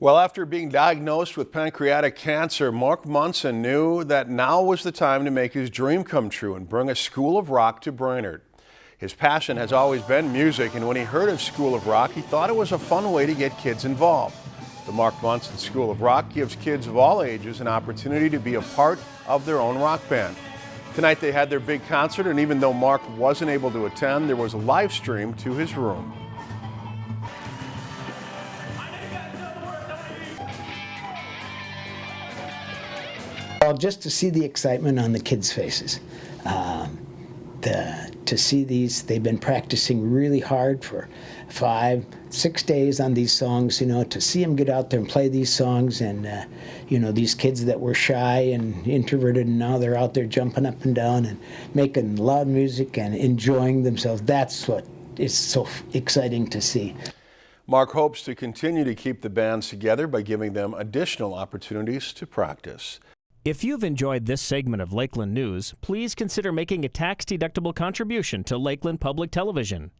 Well, after being diagnosed with pancreatic cancer, Mark Munson knew that now was the time to make his dream come true and bring a School of Rock to Brainerd. His passion has always been music, and when he heard of School of Rock, he thought it was a fun way to get kids involved. The Mark Munson School of Rock gives kids of all ages an opportunity to be a part of their own rock band. Tonight they had their big concert, and even though Mark wasn't able to attend, there was a live stream to his room. Well, just to see the excitement on the kids' faces. Um, the, to see these, they've been practicing really hard for five, six days on these songs, you know, to see them get out there and play these songs and, uh, you know, these kids that were shy and introverted and now they're out there jumping up and down and making loud music and enjoying themselves. That's what is so exciting to see. Mark hopes to continue to keep the bands together by giving them additional opportunities to practice. If you've enjoyed this segment of Lakeland News, please consider making a tax-deductible contribution to Lakeland Public Television.